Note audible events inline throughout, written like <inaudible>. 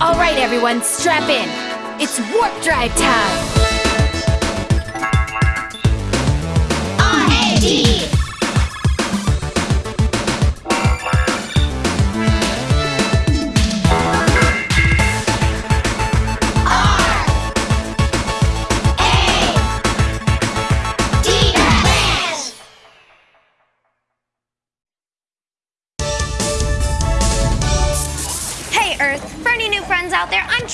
All right, everyone, strap in. It's warp drive time. R-A-D.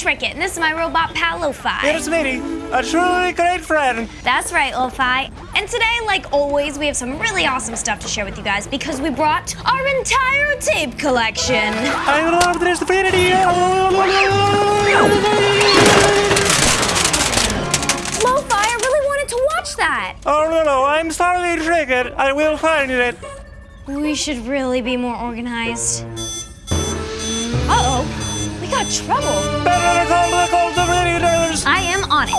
There, and this is my robot pal Lo-Fi. Here's Smitty, a truly great friend. That's right, Lo-Fi. And today, like always, we have some really awesome stuff to share with you guys because we brought our entire tape collection. I love this infinity. Lo-Fi, I really wanted to watch that. Oh no no, I'm sorry, Tricket. I will find it. We should really be more organized. Uh-oh, got trouble. Better call the call the readers. I am on it.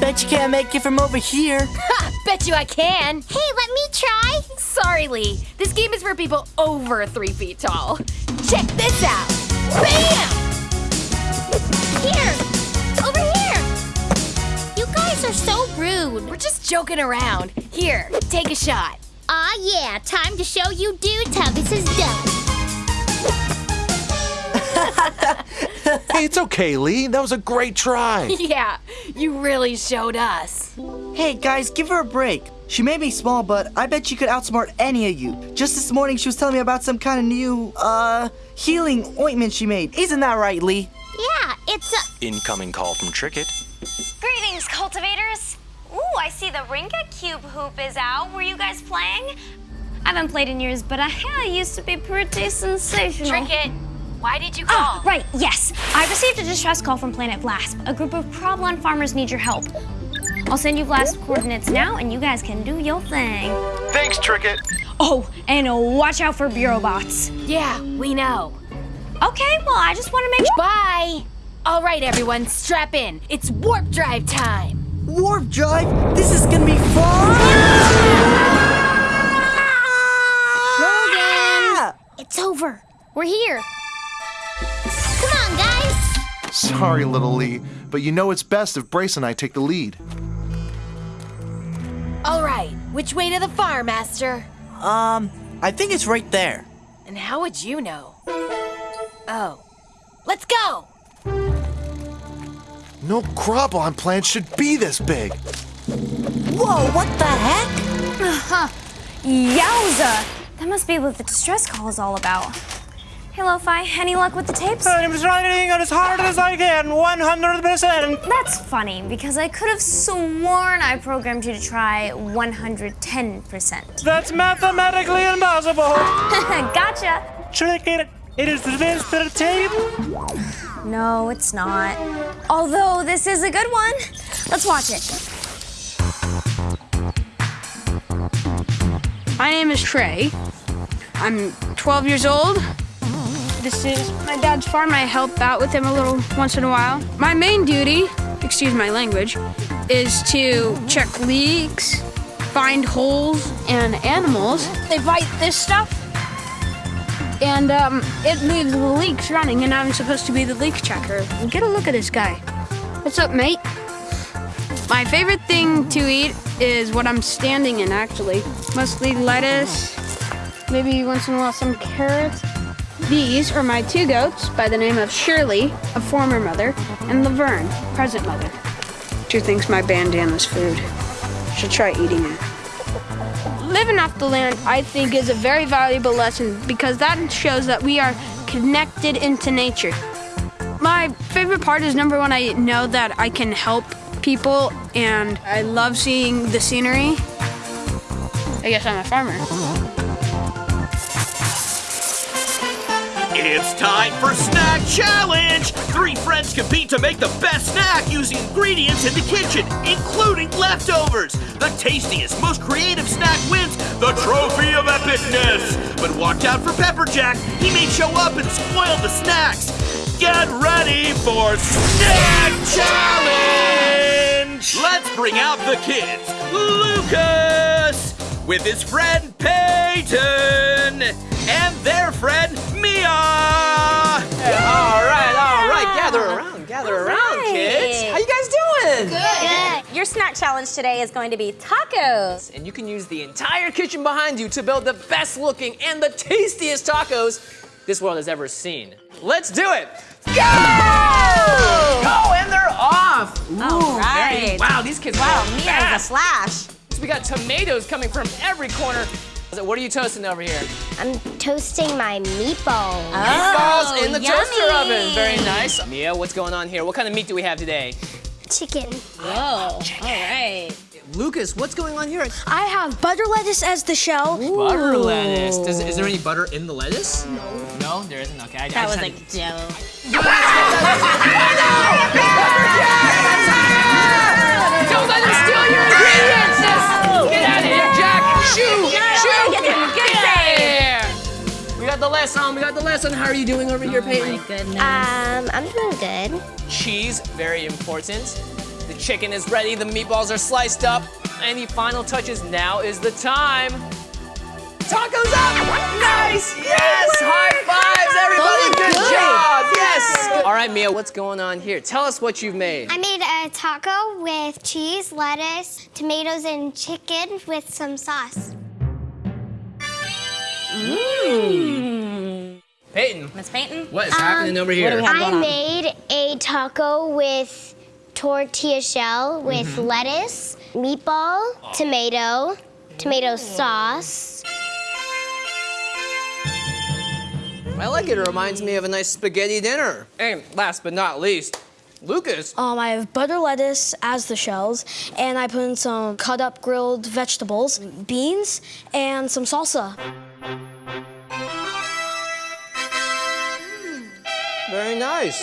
Bet you can't make it from over here. <laughs> Ha! Bet you I can. Hey, let me try. Sorry, Lee. This game is for people over three feet tall. Check this out. Bam! Here. Over guys are so rude. We're just joking around. Here, take a shot. Aw, yeah. Time to show you dudes how this is done. <laughs> Hey, it's okay, Lee. That was a great try. <laughs> Yeah, you really showed us. Hey guys, give her a break. She may be small, but I bet she could outsmart any of you. Just this morning, she was telling me about some kind of new, uh, healing ointment she made. Isn't that right, Lee? Yeah, it's a. Incoming call from Tricket. Greetings, cultivators. Ooh, I see the Ringa Cube hoop is out. Were you guys playing? I haven't played in years, but I, I used to be pretty sensational. Tricket, why did you call? Oh, right, yes. I received a distress call from Planet Vlasp. A group of Problem farmers need your help. I'll send you Vlasp coordinates now, and you guys can do your thing. Thanks, Tricket. Oh, and uh, watch out for bureau bots. Yeah, we know. Okay, well, I just want to make sure. Bye. All right, everyone, strap in. It's warp drive time. Warp drive? This is gonna be fun! Logan. It's over. We're here. Come on, guys. Sorry, little Lee, but you know it's best if Brace and I take the lead. All right, which way to the farm, Master? Um, I think it's right there. And how would you know? Oh, let's go. No crabalon plant should be this big. Whoa, what the heck? Uh-huh. Yowza! That must be what the distress call is all about. Hey, Lo-Fi, any luck with the tapes? I'm trying as hard as I can, 100%. That's funny, because I could have sworn I programmed you to try 110%. That's mathematically impossible. <laughs> gotcha! Tricket, it is this the tape. No, it's not. Although this is a good one. Let's watch it. My name is Trey. I'm 12 years old. This is my dad's farm. I help out with him a little once in a while. My main duty, excuse my language, is to check leaks, find holes and animals. They bite this stuff, and um, it leaves the leaks running, and I'm supposed to be the leak checker. Get a look at this guy. What's up, mate? My favorite thing to eat is what I'm standing in, actually. Mostly lettuce, maybe once in a while some carrots. These are my two goats by the name of Shirley, a former mother, and Laverne, present mother. She thinks my bandana's food. She'll try eating it. Living off the land, I think, is a very valuable lesson because that shows that we are connected into nature. My favorite part is number one, I know that I can help people and I love seeing the scenery. I guess I'm a farmer. It's time for Snack Challenge! Three friends compete to make the best snack using ingredients in the kitchen, including leftovers. The tastiest, most creative snack wins the Trophy of Epicness. But watch out for Pepperjack. He may show up and spoil the snacks. Get ready for Snack Challenge! Let's let's bring out the kids. Lucas with his friend Peyton and their friend Mia. All right, all right. Gather around, gather around, kids. How you guys doing? Good. Your snack challenge today is going to be tacos. And you can use the entire kitchen behind you to build the best looking and the tastiest tacos this world has ever seen. Let's do it. Go! Go, and they're off. Ooh, All right. very- wow, these kids Wow, are Mia fast. is a slash. We got tomatoes coming from every corner. What are you toasting over here? I'm toasting my meatballs. Meatballs in the yummy. toaster oven. Very nice. Mia, what's going on here? What kind of meat do we have today? Chicken. Whoa, all right. Lucas, what's going on here? I have butter lettuce as the shell. Butter lettuce. Does, is there any butter in the lettuce? No. No, there isn't. Okay, I, I That was just like had- dope. Don't let him steal your ingredients! Get out of here, Jack! Shoo! Shoo! Get Get get out! We got the lesson. We got the lesson. How are you doing over here, Peyton? My goodness. Um, I'm doing good. Cheese, very important. The chicken is ready. The meatballs are sliced up. Any final touches? Now is the time. Tacos up! Nice! Yes! High fives, everybody! Good job! Yes! All right, Mia, what's going on here? Tell us what you've made. I made a taco with cheese, lettuce, tomatoes, and chicken with some sauce. Mmm. Peyton, Miss Peyton? what is happening over here? what do we have? I going on? made a taco with tortilla shell with Mm-hmm. lettuce, meatball, tomato, tomato sauce. I like it. It reminds me of a nice spaghetti dinner. And last but not least, Lucas. Um, I have butter lettuce as the shells, and I put in some cut up grilled vegetables, beans, and some salsa. Very nice.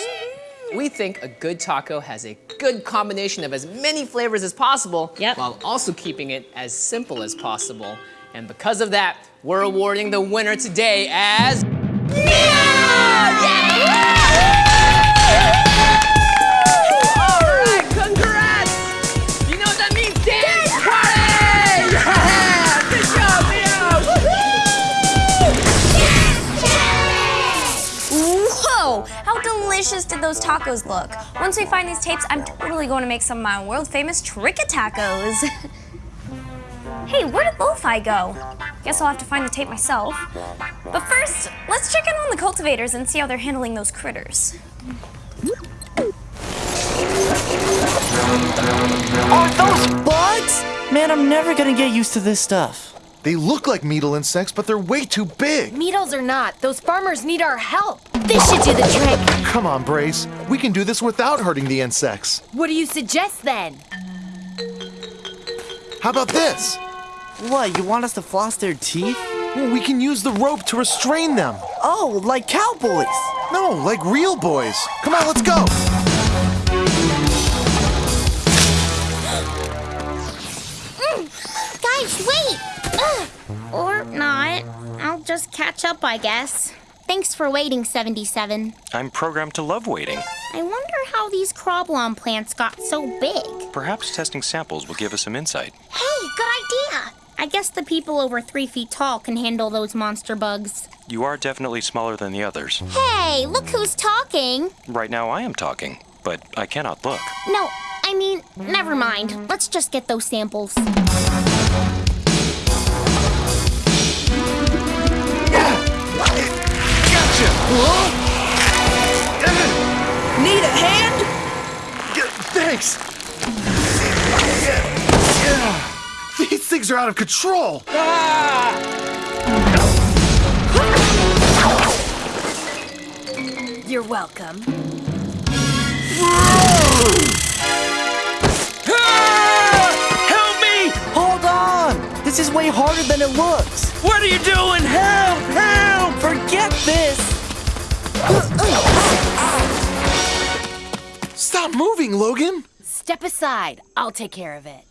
We think a good taco has a good combination of as many flavors as possible Yep. while also keeping it as simple as possible. And because of that, we're awarding the winner today as did those tacos look? Once we find these tapes, I'm totally going to make some of my world famous Tricka tacos. <laughs> hey, where did Lo-Fi go? Guess I'll have to find the tape myself. But first, let's check in on the cultivators and see how they're handling those critters. Are those bugs? Man, I'm never gonna get used to this stuff. They look like needle insects, but they're way too big. Needles or not, those farmers need our help. This should do the trick. Come on, Brace. We can do this without hurting the insects. What do you suggest then? How about this? What, you want us to floss their teeth? Well, we can use the rope to restrain them. Oh, like cowboys. No, like real boys. Come on, let's go. <gasps> Guys, wait! Ugh. Or not. I'll just catch up, I guess. Thanks for waiting, 77. I'm programmed to love waiting. I wonder how these crobblon plants got so big. Perhaps testing samples will give us some insight. Hey, good idea! I guess the people over three feet tall can handle those monster bugs. You are definitely smaller than the others. Hey, look who's talking! Right now I am talking, but I cannot look. No, I mean, never mind. Let's just get those samples. Gotcha. Need a hand? Thanks. These things are out of control. Ah! You're welcome. Ah! Help me! Hold on! This is way harder than it looks. What are you doing? Help! Help! Forget this! Stop moving, Logan. Step aside. I'll take care of it.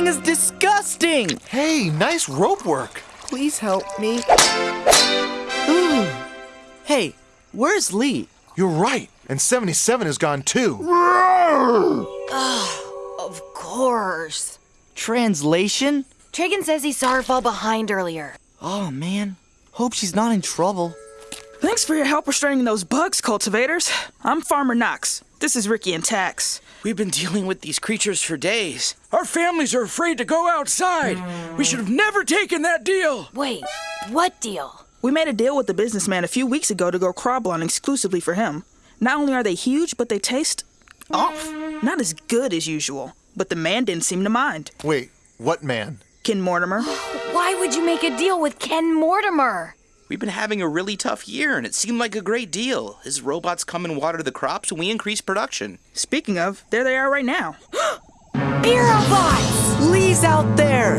This thing is disgusting! Hey, nice rope work. Please help me. Ooh. Hey, where's Lee? You're right. And 77 is gone too. Oh, of course. Translation? Tragan says he saw her fall behind earlier. Oh man. Hope she's not in trouble. Thanks for your help restraining those bugs, cultivators. I'm Farmer Knox. This is Ricky and Tax. We've been dealing with these creatures for days. Our families are afraid to go outside. We should have never taken that deal. Wait, what deal? We made a deal with the businessman a few weeks ago to grow Croblon exclusively for him. Not only are they huge, but they taste off. Not as good as usual. But the man didn't seem to mind. Wait, what man? Ken Mortimer. Why would you make a deal with Ken Mortimer? We've been having a really tough year, and it seemed like a great deal. His robots come and water the crops, and we increase production. Speaking of, there they are right now. <gasps> Beer robots! Lee's out there!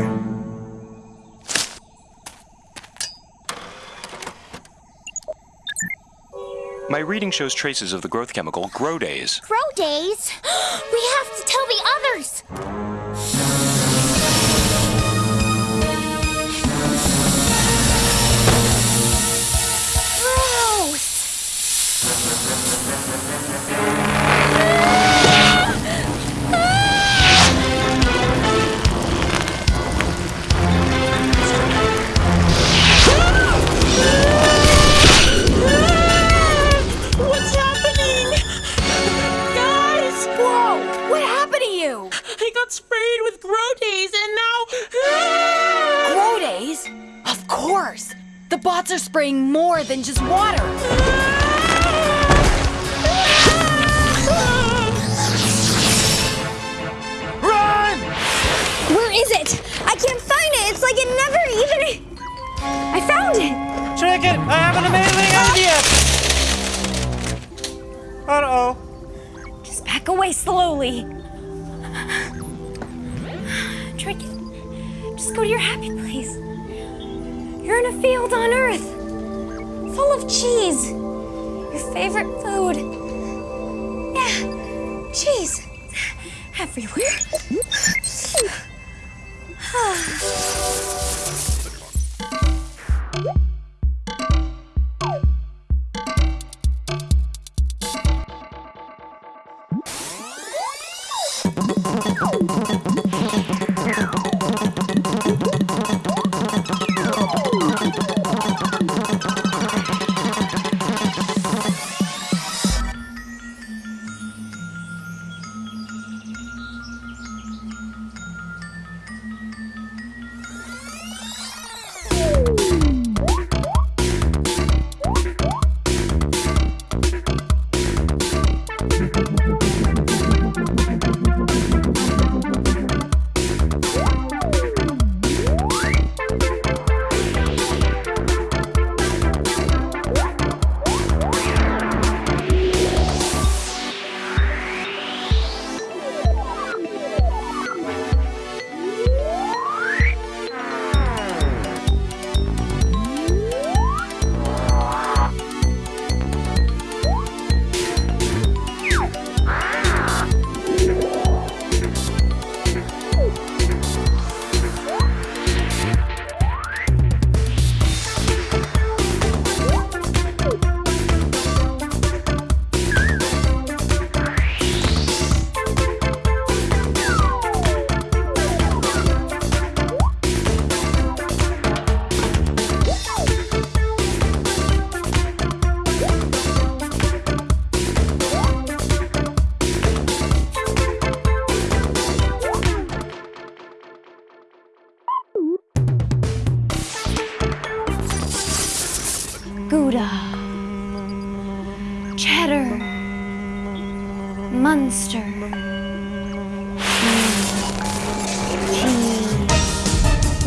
My reading shows traces of the growth chemical Grow Days. Grow days? <gasps> we have to tell the others. Grow days and now. <gasps> Grow days? Of course! The bots are spraying more than just water! Run! Where is it? I can't find it. It's like it never even. I found it. Chicken, I have an amazing idea! Uh-oh. Just back away slowly. Tricket. Just go to your happy place. You're in a field on Earth, full of cheese. Your favorite food. Yeah, cheese. Everywhere. Gouda.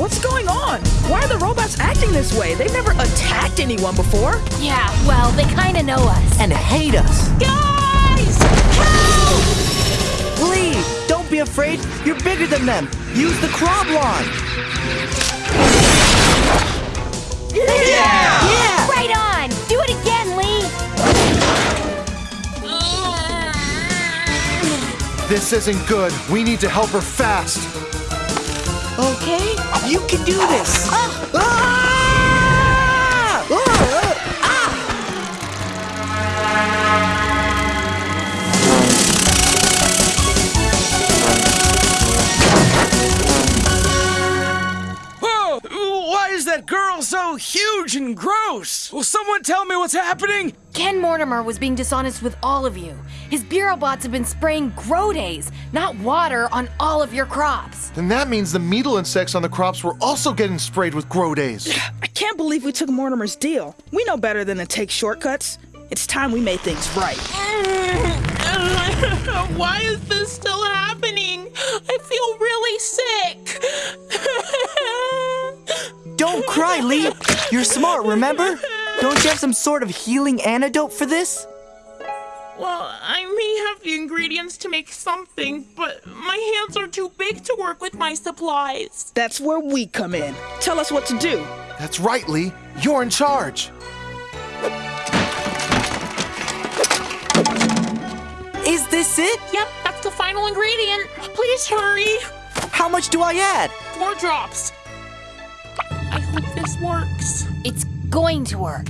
What's going on? Why are the robots acting this way? They've never attacked anyone before. Yeah, well, they kinda know us. And hate us. Guys! Help! Lee, don't be afraid. You're bigger than them. Use the Croblon. Yeah! Yeah! Right on! Do it again, Lee! This isn't good. We need to help her fast. You can do this! Ah! Ah! Ah! Why is that girl so huge and gross? Will someone tell me what's happening? Ken Mortimer was being dishonest with all of you. His bureau bots have been spraying grow days, not water, on all of your crops. Then that means the beetle insects on the crops were also getting sprayed with grow days. <sighs> I can't believe we took Mortimer's deal. We know better than to take shortcuts. It's time we made things right. <laughs> Why is this still happening? I feel really sick. <laughs> Don't cry, Lee. You're smart, remember? Don't you have some sort of healing antidote for this? Well, I may have the ingredients to make something, but my hands are too big to work with my supplies. That's where we come in. Tell us what to do. That's right, Lee. You're in charge. Is this it? Yep, that's the final ingredient. Please hurry. How much do I add? Four drops. I hope this works. It's going to work.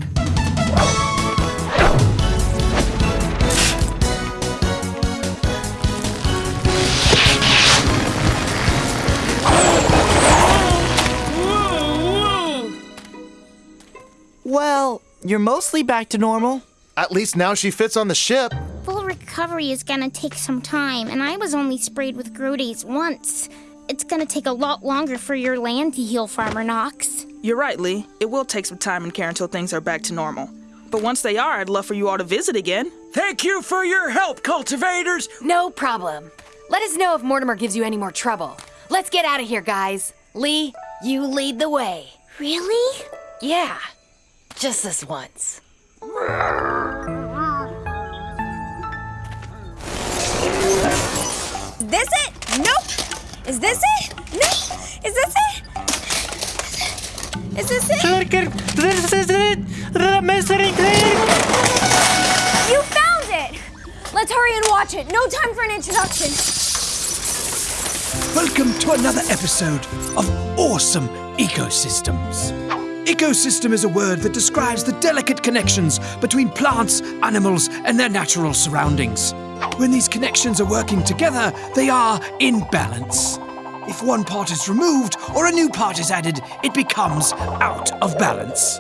Well, you're mostly back to normal. At least now she fits on the ship. Full recovery is gonna take some time, and I was only sprayed with Grodays once. It's gonna take a lot longer for your land to heal, Farmer Knox. You're right, Lee. It will take some time and care until things are back to normal. But once they are, I'd love for you all to visit again. Thank you for your help, cultivators. No problem. Let us know if Mortimer gives you any more trouble. Let's get out of here, guys. Lee, you lead the way. Really? Yeah. Just this once. Is this it? Nope. Is this it? No. Is this it? Is this it? This is it! The mystery clear! You found it! Let's hurry and watch it. No time for an introduction. Welcome to another episode of Awesome Ecosystems. Ecosystem is a word that describes the delicate connections between plants, animals, and their natural surroundings. When these connections are working together, they are in balance. If one part is removed or a new part is added, it becomes out of balance.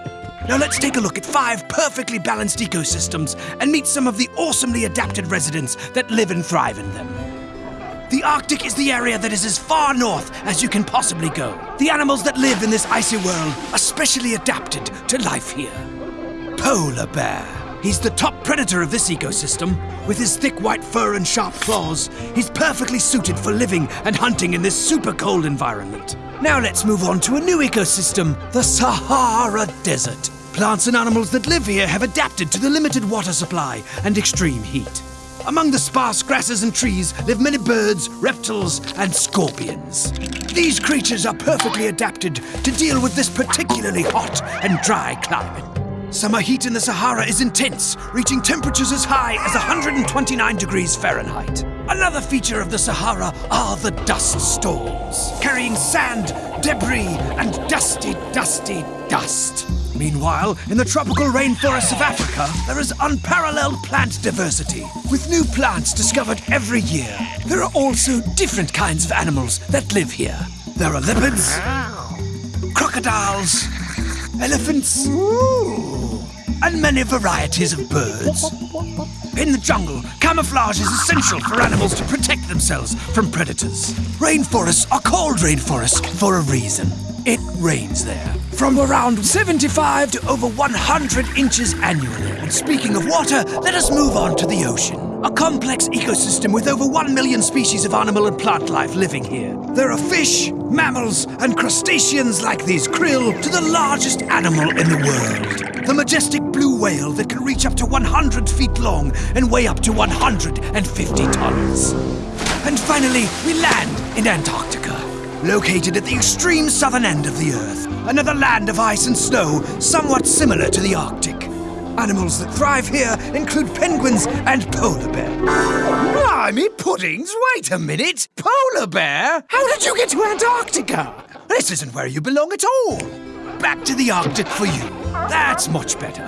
Now let's take a look at five perfectly balanced ecosystems and meet some of the awesomely adapted residents that live and thrive in them. The Arctic is the area that is as far north as you can possibly go. The animals that live in this icy world are specially adapted to life here. Polar bear. He's the top predator of this ecosystem. With his thick white fur and sharp claws, he's perfectly suited for living and hunting in this super cold environment. Now let's move on to a new ecosystem, the Sahara Desert. Plants and animals that live here have adapted to the limited water supply and extreme heat. Among the sparse grasses and trees live many birds, reptiles, and scorpions. These creatures are perfectly adapted to deal with this particularly hot and dry climate. Summer heat in the Sahara is intense, reaching temperatures as high as 129 degrees Fahrenheit. Another feature of the Sahara are the dust storms, carrying sand, debris, and dusty, dusty dust. Meanwhile, in the tropical rainforests of Africa, there is unparalleled plant diversity, with new plants discovered every year. There are also different kinds of animals that live here. There are leopards, crocodiles, elephants, and many varieties of birds. In the jungle, camouflage is essential for animals to protect themselves from predators. Rainforests are called rainforests for a reason. It rains there. From around 75 to over 100 inches annually. And speaking of water, let us move on to the ocean. A complex ecosystem with over 1 million species of animal and plant life living here. There are fish, mammals, and crustaceans like these krill to the largest animal in the world. The majestic blue whale that can reach up to 100 feet long and weigh up to 150 tons. And finally, we land in Antarctica. Located at the extreme southern end of the Earth, another land of ice and snow somewhat similar to the Arctic. Animals that thrive here include penguins and polar bear. Blimey puddings, wait a minute! Polar bear? How did you get to Antarctica? This isn't where you belong at all. Back to the Arctic for you. That's much better.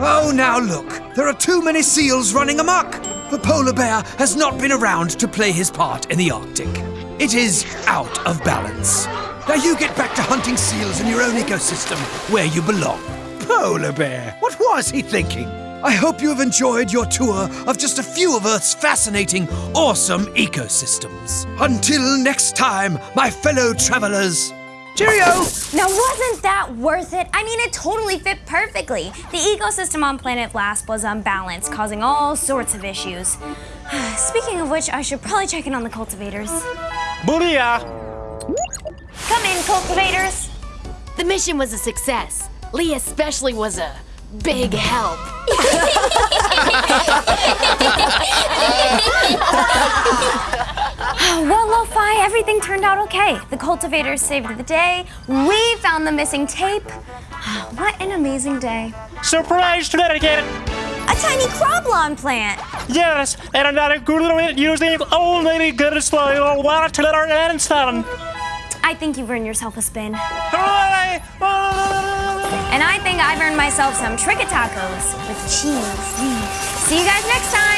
Oh, now look, there are too many seals running amok. The polar bear has not been around to play his part in the Arctic. It is out of balance. Now you get back to hunting seals in your own ecosystem, where you belong. Polar bear, what was he thinking? I hope you have enjoyed your tour of just a few of Earth's fascinating, awesome ecosystems. Until next time, my fellow travelers. Cheerio! Now, wasn't that worth it? I mean, it totally fit perfectly. The ecosystem on planet Lasp was unbalanced, causing all sorts of issues. <sighs> Speaking of which, I should probably check in on the cultivators. Booyah! Come in, cultivators. The mission was a success. Lee especially was a big help. <laughs> well, Lo-Fi, everything turned out okay. The cultivators saved the day. We found the missing tape. <sighs> What an amazing day. Surprise to dedicated! A tiny crablon plant. Yes, and another good little using only good display of water and sun. I think you've earned yourself a spin. Hooray! And I think I've earned myself some Trick Tacos with cheese. See you guys next time.